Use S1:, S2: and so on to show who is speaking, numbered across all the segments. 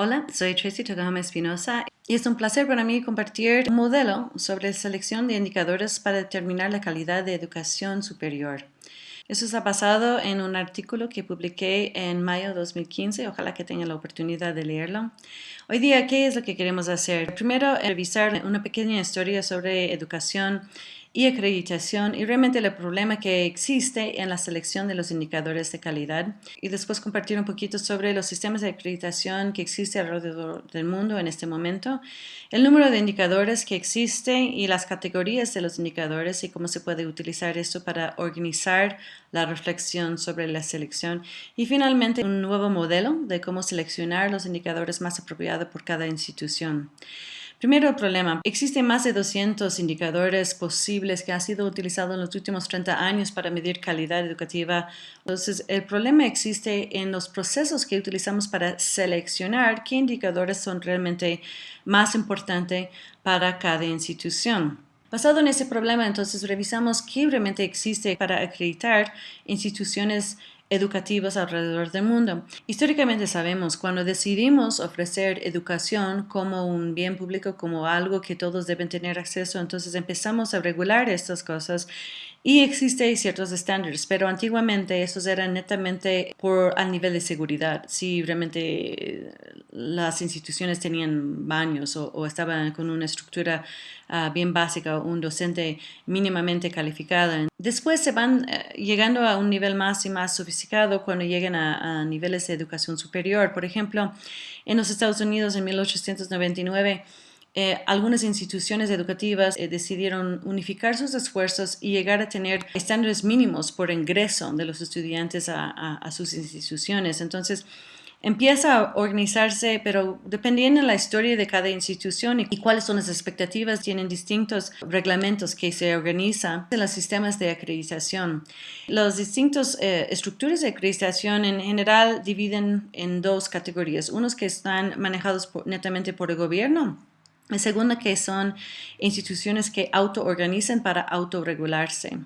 S1: Hola, soy Tracy Togama Espinosa y es un placer para mí compartir un modelo sobre selección de indicadores para determinar la calidad de educación superior. Eso está basado en un artículo que publiqué en mayo de 2015. Ojalá que tengan la oportunidad de leerlo. Hoy día, ¿qué es lo que queremos hacer? Primero, revisar una pequeña historia sobre educación y acreditación y realmente el problema que existe en la selección de los indicadores de calidad y después compartir un poquito sobre los sistemas de acreditación que existen alrededor del mundo en este momento, el número de indicadores que existe y las categorías de los indicadores y cómo se puede utilizar esto para organizar la reflexión sobre la selección y finalmente un nuevo modelo de cómo seleccionar los indicadores más apropiados por cada institución. Primero problema. Existen más de 200 indicadores posibles que han sido utilizados en los últimos 30 años para medir calidad educativa. Entonces, el problema existe en los procesos que utilizamos para seleccionar qué indicadores son realmente más importantes para cada institución. Basado en ese problema, entonces revisamos qué realmente existe para acreditar instituciones educativas alrededor del mundo. Históricamente sabemos, cuando decidimos ofrecer educación como un bien público, como algo que todos deben tener acceso, entonces empezamos a regular estas cosas y existen ciertos estándares, pero antiguamente esos eran netamente por al nivel de seguridad. Si realmente las instituciones tenían baños o, estaban con una estructura ah, bien básica, un docente mínimamente calificado. Después se van eh, llegando a un nivel más y más sofisticado cuando llegan a, a niveles de educación superior. Por ejemplo, en los Estados Unidos en 1899 eh, algunas instituciones educativas eh, decidieron unificar sus esfuerzos y llegar a tener estándares mínimos por ingreso de los estudiantes a, sus instituciones. Entonces, empieza a organizarse, pero dependiendo de la historia de cada institución y, cuáles son las expectativas, tienen distintos reglamentos que se organizan en los sistemas de acreditación. Las distintas eh, estructuras de acreditación en general dividen en dos categorías, unos que están manejados netamente por el gobierno la segunda que son instituciones que autoorganizan para autorregularse.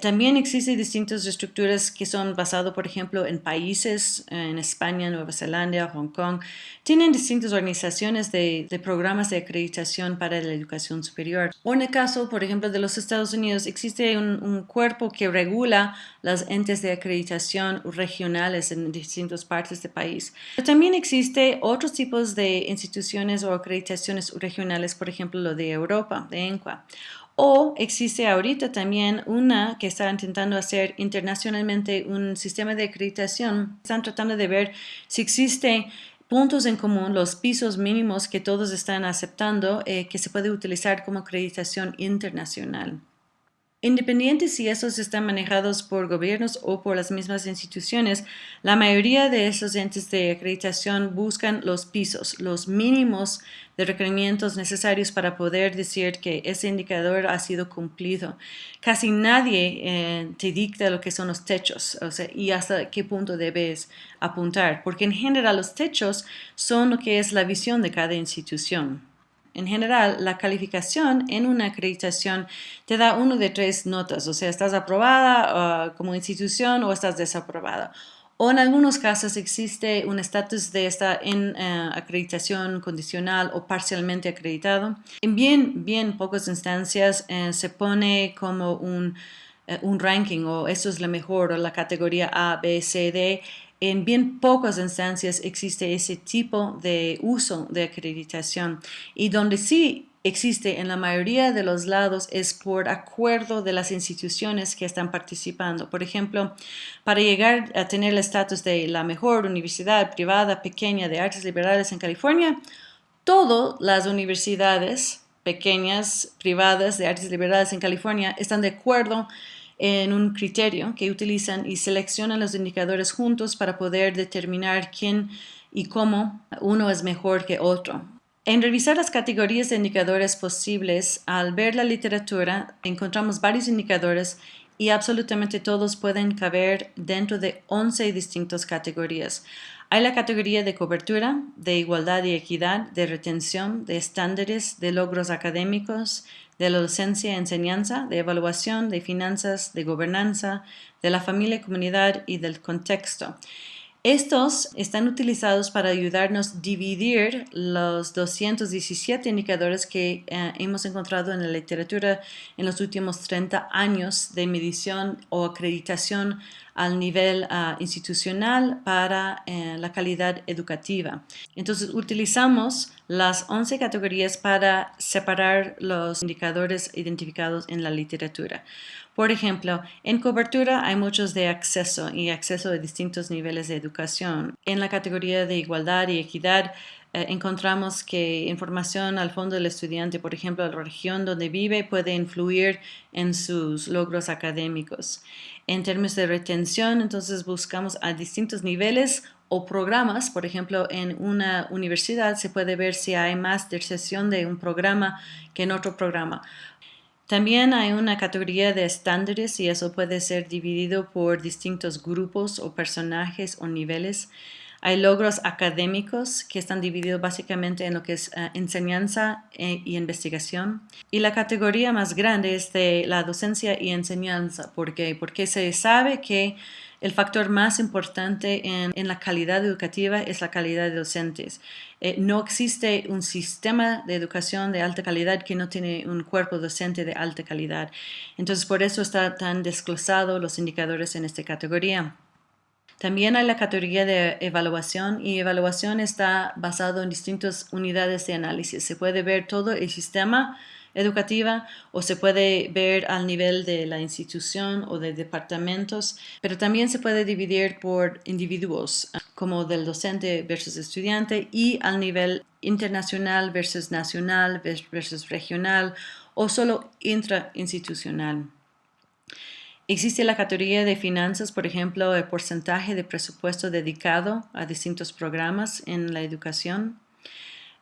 S1: También existen distintas estructuras que son basadas, por ejemplo, en países, en España, Nueva Zelanda, Hong Kong. Tienen distintas organizaciones de, programas de acreditación para la educación superior. O en el caso, por ejemplo, de los Estados Unidos, existe un, cuerpo que regula las entes de acreditación regionales en distintas partes del país. Pero también existe otros tipos de instituciones o acreditaciones regionales, por ejemplo, lo de Europa, de ENCUA o existe ahorita también una que está intentando hacer internacionalmente un sistema de acreditación. Están tratando de ver si existe puntos en común, los pisos mínimos que todos están aceptando, eh, que se puede utilizar como acreditación internacional. Independientes si esos están manejados por gobiernos o por las mismas instituciones, la mayoría de esos entes de acreditación buscan los pisos, los mínimos de requerimientos necesarios para poder decir que ese indicador ha sido cumplido. Casi nadie eh, te dicta lo que son los techos o sea, y hasta qué punto debes apuntar, porque en general los techos son lo que es la visión de cada institución. En general, la calificación en una acreditación te da uno de tres notas, o sea, estás aprobada uh, como institución o estás desaprobada. O en algunos casos existe un estatus de esta en uh, acreditación condicional o parcialmente acreditado. En bien, bien pocas instancias uh, se pone como un, un ranking o eso es la mejor o la categoría A, B, C, D en bien pocas instancias existe ese tipo de uso de acreditación y donde sí existe en la mayoría de los lados es por acuerdo de las instituciones que están participando. Por ejemplo, para llegar a tener el estatus de la mejor universidad privada pequeña de artes liberales en California, todas las universidades pequeñas privadas de artes liberales en California están de acuerdo en un criterio que utilizan y seleccionan los indicadores juntos para poder determinar quién y cómo uno es mejor que otro. En revisar las categorías de indicadores posibles, al ver la literatura, encontramos varios indicadores y absolutamente todos pueden caber dentro de 11 distintas categorías. Hay la categoría de cobertura, de igualdad y equidad, de retención, de estándares, de logros académicos, de la docencia y enseñanza, de evaluación, de finanzas, de gobernanza, de la familia, comunidad y del contexto. Estos están utilizados para ayudarnos a dividir los 217 indicadores que eh, hemos encontrado en la literatura en los últimos 30 años de medición o acreditación al nivel ah, institucional para eh, la calidad educativa. Entonces utilizamos las 11 categorías para separar los indicadores identificados en la literatura. Por ejemplo, en cobertura hay muchos de acceso y acceso a distintos niveles de educación. En la categoría de igualdad y equidad eh, encontramos que información al fondo del estudiante, por ejemplo, la región donde vive, puede influir en sus logros académicos. En términos de retención, entonces buscamos a distintos niveles o programas, por ejemplo, en una universidad se puede ver si hay más sesión de un programa que en otro programa. También hay una categoría de estándares y eso puede ser dividido por distintos grupos o personajes o niveles. Hay logros académicos que están divididos básicamente en lo que es eh, enseñanza e, y investigación. Y la categoría más grande es de la docencia y enseñanza. ¿Por qué? Porque se sabe que el factor más importante en, la calidad educativa es la calidad de docentes. Eh, no existe un sistema de educación de alta calidad que no tiene un cuerpo docente de alta calidad. Entonces, por eso están tan desglosados los indicadores en esta categoría. También hay la categoría de evaluación y evaluación está basado en distintas unidades de análisis. Se puede ver todo el sistema educativa o se puede ver al nivel de la institución o de departamentos, pero también se puede dividir por individuos, como del docente versus estudiante y al nivel internacional versus nacional versus regional o solo intrainstitucional. Existe la categoría de finanzas, por ejemplo, el porcentaje de presupuesto dedicado a distintos programas en la educación.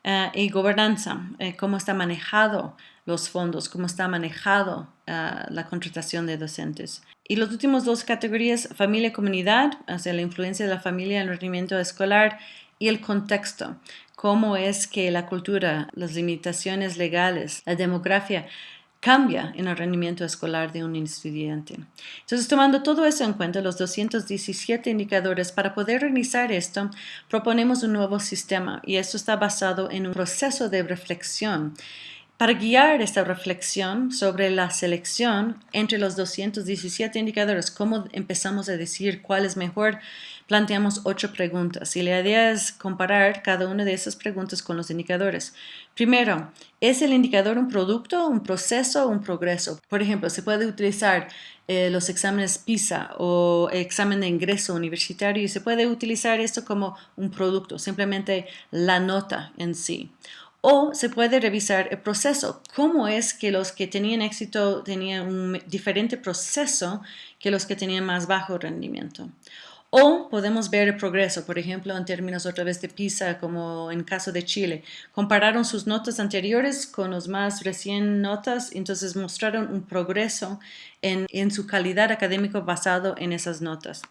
S1: Eh, y gobernanza, eh, cómo está manejado los fondos, cómo está manejado eh, la contratación de docentes. Y las últimas dos categorías, familia y comunidad, o sea, la influencia de la familia en el rendimiento escolar y el contexto, cómo es que la cultura, las limitaciones legales, la demografía cambia en el rendimiento escolar de un estudiante. Entonces, tomando todo eso en cuenta, los 217 indicadores, para poder realizar esto, proponemos un nuevo sistema y esto está basado en un proceso de reflexión para guiar esta reflexión sobre la selección entre los 217 indicadores, cómo empezamos a decir cuál es mejor, planteamos ocho preguntas y la idea es comparar cada una de esas preguntas con los indicadores. Primero, ¿es el indicador un producto, un proceso o un progreso? Por ejemplo, se puede utilizar eh, los exámenes PISA o examen de ingreso universitario y se puede utilizar esto como un producto, simplemente la nota en sí. O se puede revisar el proceso, cómo es que los que tenían éxito tenían un diferente proceso que los que tenían más bajo rendimiento. O podemos ver el progreso, por ejemplo, en términos otra vez de PISA, como en caso de Chile. Compararon sus notas anteriores con los más recién notas, entonces mostraron un progreso en, en su calidad académica basado en esas notas.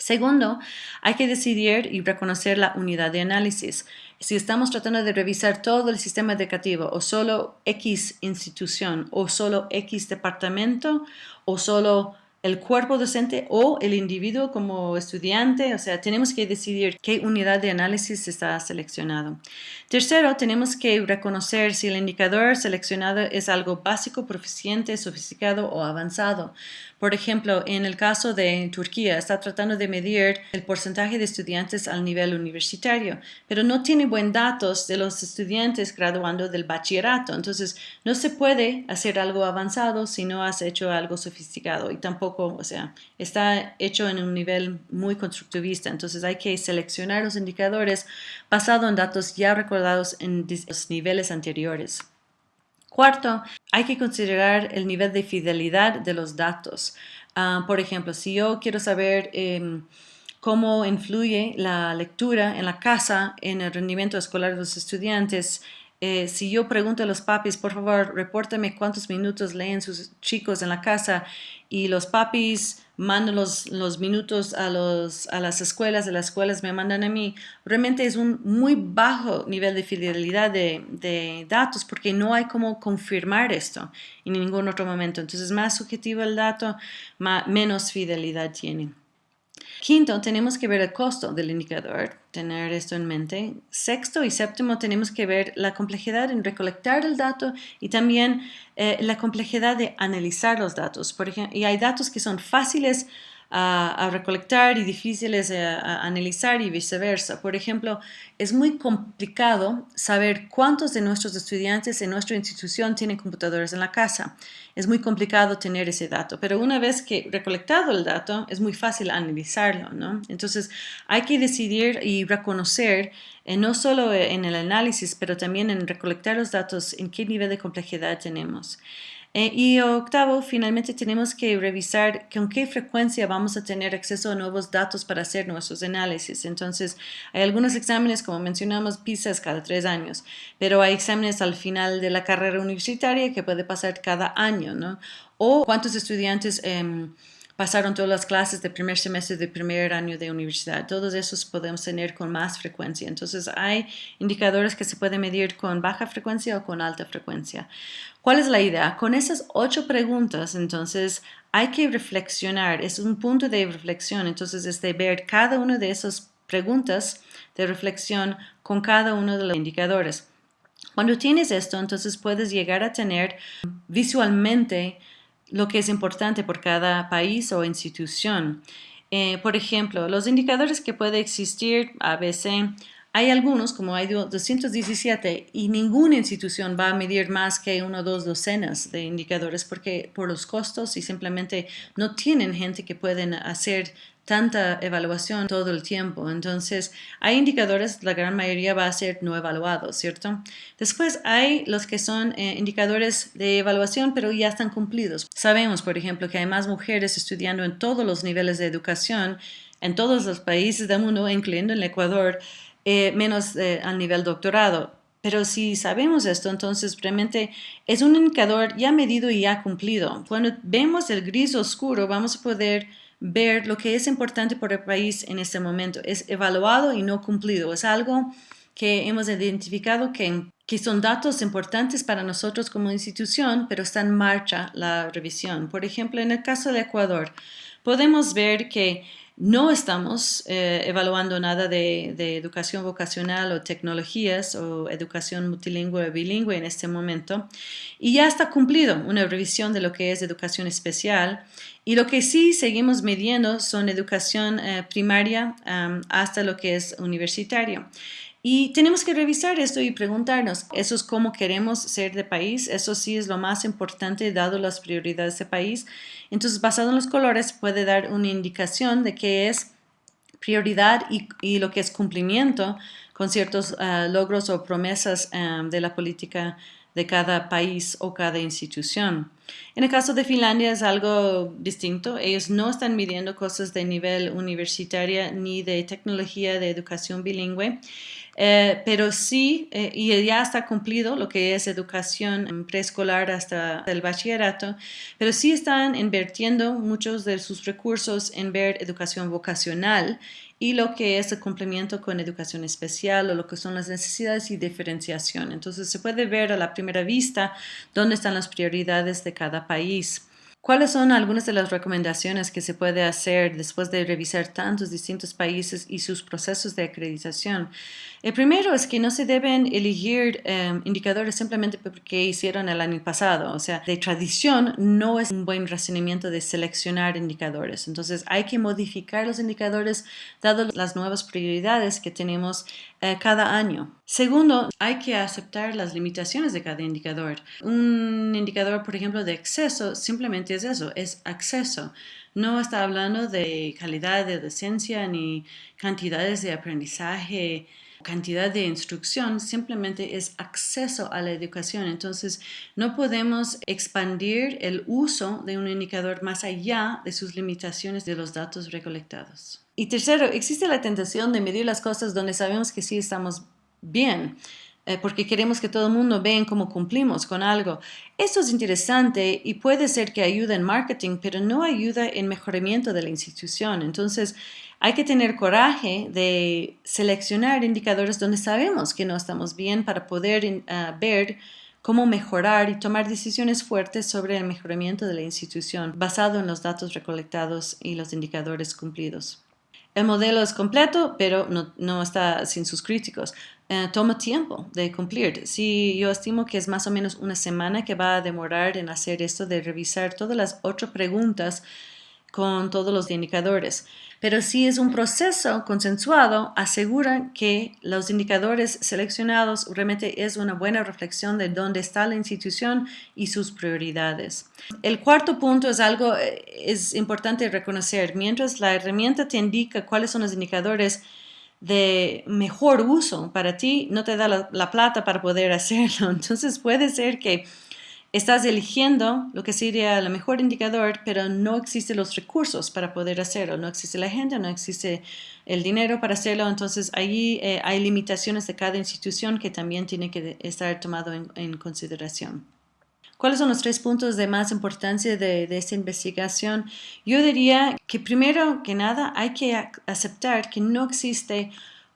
S1: Segundo, hay que decidir y reconocer la unidad de análisis. Si estamos tratando de revisar todo el sistema educativo o solo X institución o solo X departamento o solo el cuerpo docente o el individuo como estudiante, o sea, tenemos que decidir qué unidad de análisis está seleccionado. Tercero, tenemos que reconocer si el indicador seleccionado es algo básico, proficiente, sofisticado o avanzado. Por ejemplo, en el caso de Turquía, está tratando de medir el porcentaje de estudiantes al nivel universitario, pero no tiene buen datos de los estudiantes graduando del bachillerato. Entonces, no se puede hacer algo avanzado si no has hecho algo sofisticado y tampoco, o sea, está hecho en un nivel muy constructivista. Entonces, hay que seleccionar los indicadores basado en datos ya recordados en los niveles anteriores. Cuarto, hay que considerar el nivel de fidelidad de los datos. Ah, por ejemplo, si yo quiero saber em, cómo influye la lectura en la casa en el rendimiento escolar de los estudiantes, eh, si yo pregunto a los papis, por favor, repórtame cuántos minutos leen sus chicos en la casa y los papis mandan los, los minutos a, los, a las escuelas, de las escuelas me mandan a mí, realmente es un muy bajo nivel de fidelidad de, de datos porque no hay cómo confirmar esto en ningún otro momento. Entonces, más subjetivo el dato, más, menos fidelidad tiene. Quinto, tenemos que ver el costo del indicador, tener esto en mente. Sexto y séptimo, tenemos que ver la complejidad en recolectar el dato y también eh, la complejidad de analizar los datos. Por ejemplo, y hay datos que son fáciles a, recolectar y difíciles a, analizar y viceversa. Por ejemplo, es muy complicado saber cuántos de nuestros estudiantes en nuestra institución tienen computadores en la casa. Es muy complicado tener ese dato, pero una vez que recolectado el dato, es muy fácil analizarlo, ¿no? Entonces, hay que decidir y reconocer eh, no solo en el análisis, pero también en recolectar los datos, en qué nivel de complejidad tenemos. Eh, y octavo, finalmente tenemos que revisar con qué frecuencia vamos a tener acceso a nuevos datos para hacer nuestros análisis. Entonces, hay algunos exámenes, como mencionamos, PISA cada tres años, pero hay exámenes al final de la carrera universitaria que puede pasar cada año, ¿no? O cuántos estudiantes... Em, pasaron todas las clases de primer semestre de primer año de universidad. Todos esos podemos tener con más frecuencia. Entonces hay indicadores que se pueden medir con baja frecuencia o con alta frecuencia. ¿Cuál es la idea? Con esas ocho preguntas, entonces, hay que reflexionar. Es un punto de reflexión. Entonces, es de ver cada una de esas preguntas de reflexión con cada uno de los indicadores. Cuando tienes esto, entonces puedes llegar a tener visualmente lo que es importante por cada país o institución. Eh, por ejemplo, los indicadores que puede existir ABC, hay algunos, como hay 217, y ninguna institución va a medir más que uno o dos docenas de indicadores porque por los costos y simplemente no tienen gente que pueden hacer tanta evaluación todo el tiempo. Entonces, hay indicadores, la gran mayoría va a ser no evaluados, ¿cierto? Después hay los que son eh, indicadores de evaluación, pero ya están cumplidos. Sabemos, por ejemplo, que hay más mujeres estudiando en todos los niveles de educación, en todos los países del mundo, incluyendo el Ecuador, eh, menos eh, al nivel doctorado. Pero si sabemos esto, entonces realmente es un indicador ya medido y ya cumplido. Cuando vemos el gris oscuro, vamos a poder ver lo que es importante por el país en este momento. Es evaluado y no cumplido. Es algo que hemos identificado que, que son datos importantes para nosotros como institución, pero está en marcha la revisión. Por ejemplo, en el caso de Ecuador, podemos ver que no estamos eh, evaluando nada de, educación vocacional o tecnologías o educación multilingüe o bilingüe en este momento. Y ya está cumplido una revisión de lo que es educación especial. Y lo que sí seguimos midiendo son educación eh, primaria hasta lo que es universitario. Y tenemos que revisar esto y preguntarnos, ¿eso es cómo queremos ser de país? Eso sí es lo más importante dado las prioridades de país. Entonces, basado en los colores, puede dar una indicación de qué es prioridad y, lo que es cumplimiento con ciertos ah, logros o promesas ah, de la política de cada país o cada institución. En el caso de Finlandia es algo distinto. Ellos no están midiendo cosas de nivel universitario ni de tecnología de educación bilingüe. Eh, pero sí, eh, y ya está cumplido lo que es educación preescolar hasta el bachillerato, pero sí están invirtiendo muchos de sus recursos en ver educación vocacional y lo que es el cumplimiento con educación especial o lo que son las necesidades y diferenciación. Entonces se puede ver a la primera vista dónde están las prioridades de cada país. ¿Cuáles son algunas de las recomendaciones que se puede hacer después de revisar tantos distintos países y sus procesos de acreditación? El primero es que no se deben elegir em, indicadores simplemente porque hicieron el año pasado. O sea, de tradición no es un buen razonamiento de seleccionar indicadores. Entonces hay que modificar los indicadores dado las nuevas prioridades que tenemos eh, cada año. Segundo, hay que aceptar las limitaciones de cada indicador. Un indicador, por ejemplo, de acceso simplemente es eso, es acceso. No está hablando de calidad de docencia ni cantidades de aprendizaje cantidad de instrucción, simplemente es acceso a la educación. Entonces, no podemos expandir el uso de un indicador más allá de sus limitaciones de los datos recolectados. Y tercero, existe la tentación de medir las cosas donde sabemos que sí estamos bien. Eh, porque queremos que todo el mundo vea cómo cumplimos con algo. Esto es interesante y puede ser que ayude en marketing, pero no ayuda en mejoramiento de la institución. Entonces, hay que tener coraje de seleccionar indicadores donde sabemos que no estamos bien para poder ah, ver cómo mejorar y tomar decisiones fuertes sobre el mejoramiento de la institución basado en los datos recolectados y los indicadores cumplidos. El modelo es completo, pero no, está sin sus críticos. Eh, toma tiempo de cumplir. Si yo estimo que es más o menos una semana que va a demorar en hacer esto de revisar todas las ocho preguntas con todos los indicadores. Pero si es un proceso consensuado, asegura que los indicadores seleccionados realmente es una buena reflexión de dónde está la institución y sus prioridades. El cuarto punto es algo eh, es importante reconocer. Mientras la herramienta te indica cuáles son los indicadores de mejor uso para ti, no te da la, la plata para poder hacerlo. Entonces puede ser que Estás eligiendo lo que sería el mejor indicador, pero no existen los recursos para poder hacerlo. No existe la gente, no existe el dinero para hacerlo. Entonces, ahí eh, hay limitaciones de cada institución que también tiene que estar tomado en, consideración. ¿Cuáles son los tres puntos de más importancia de, de, esta investigación? Yo diría que primero que nada hay que aceptar que no existe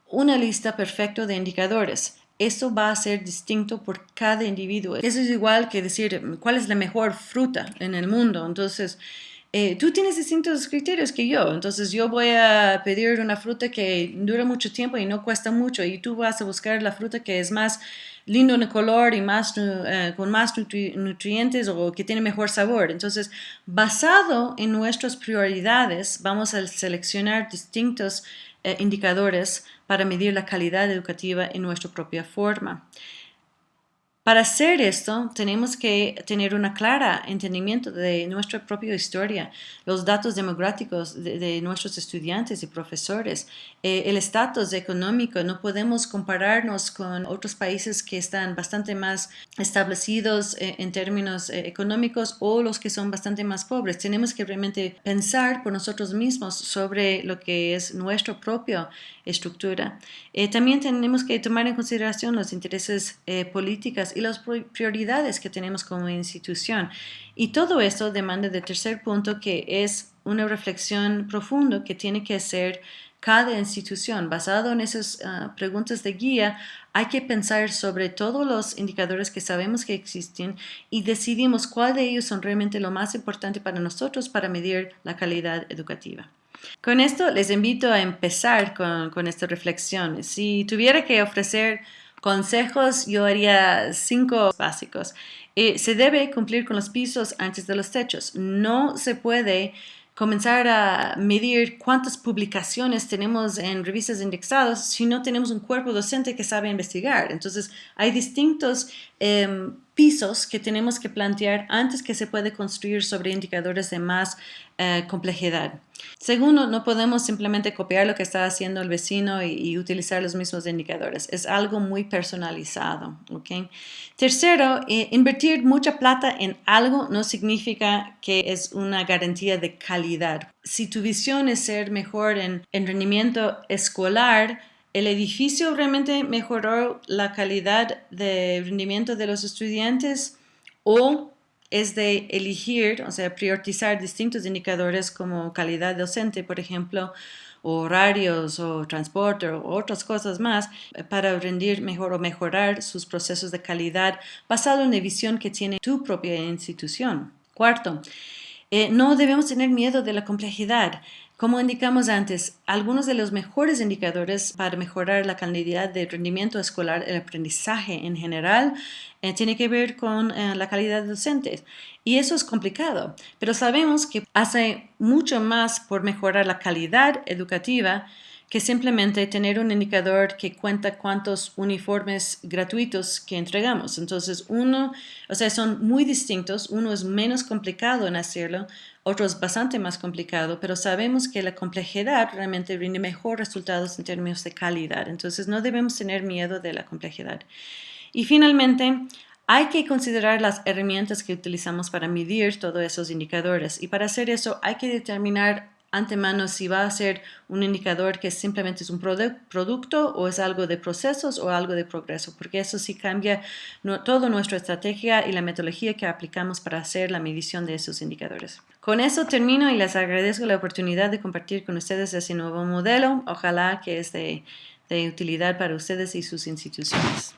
S1: una lista perfecta de indicadores. Eso va a ser distinto por cada individuo. Eso es igual que decir cuál es la mejor fruta en el mundo. Entonces, eh, tú tienes distintos criterios que yo. Entonces, yo voy a pedir una fruta que dura mucho tiempo y no cuesta mucho. Y tú vas a buscar la fruta que es más lindo en color y más, eh, con más nutrientes o que tiene mejor sabor. Entonces, basado en nuestras prioridades, vamos a seleccionar distintos eh, indicadores para medir la calidad educativa en nuestra propia forma. Para hacer esto, tenemos que tener un claro entendimiento de nuestra propia historia, los datos demográficos de, nuestros estudiantes y profesores, eh, el estatus económico. No podemos compararnos con otros países que están bastante más establecidos eh, en términos eh, económicos o los que son bastante más pobres. Tenemos que realmente pensar por nosotros mismos sobre lo que es nuestra propia estructura. también tenemos que tomar en consideración los intereses políticos y las prioridades que tenemos como institución. Y todo esto demanda del tercer punto que es una reflexión profunda que tiene que hacer cada institución. Basado en esas ah, preguntas de guía, hay que pensar sobre todos los indicadores que sabemos que existen y decidimos cuál de ellos son realmente lo más importante para nosotros para medir la calidad educativa. Con esto les invito a empezar con, con esta reflexión. Si tuviera que ofrecer consejos, yo haría cinco básicos. Eh, se debe cumplir con los pisos antes de los techos. No se puede comenzar a medir cuántas publicaciones tenemos en revistas indexadas si no tenemos un cuerpo docente que sabe investigar. Entonces, hay distintos em, pisos que tenemos que plantear antes que se puede construir sobre indicadores de más eh, complejidad. Segundo, no podemos simplemente copiar lo que está haciendo el vecino y, utilizar los mismos indicadores. Es algo muy personalizado. ¿okay? Tercero, eh, invertir mucha plata en algo no significa que es una garantía de calidad. Si tu visión es ser mejor en, en rendimiento escolar, ¿El edificio realmente mejoró la calidad de rendimiento de los estudiantes o es de elegir, o sea, priorizar distintos indicadores como calidad docente, por ejemplo, horarios o transporte o otras cosas más para rendir mejor o mejorar sus procesos de calidad basado en la visión que tiene tu propia institución. Cuarto, eh, no debemos tener miedo de la complejidad. Como indicamos antes, algunos de los mejores indicadores para mejorar la calidad de rendimiento escolar, el aprendizaje en general, eh, tiene que ver con eh, la calidad docente. Y eso es complicado, pero sabemos que hace mucho más por mejorar la calidad educativa que simplemente tener un indicador que cuenta cuántos uniformes gratuitos que entregamos. Entonces, uno, o sea, son muy distintos, uno es menos complicado en hacerlo, otro es bastante más complicado, pero sabemos que la complejidad realmente rinde mejor resultados en términos de calidad. Entonces, no debemos tener miedo de la complejidad. Y finalmente, hay que considerar las herramientas que utilizamos para medir todos esos indicadores y para hacer eso hay que determinar antemano si va a ser un indicador que simplemente es un producto o es algo de procesos o algo de progreso, porque eso sí cambia toda nuestra estrategia y la metodología que aplicamos para hacer la medición de esos indicadores. Con eso termino y les agradezco la oportunidad de compartir con ustedes ese nuevo modelo. Ojalá que es de utilidad para ustedes y sus instituciones.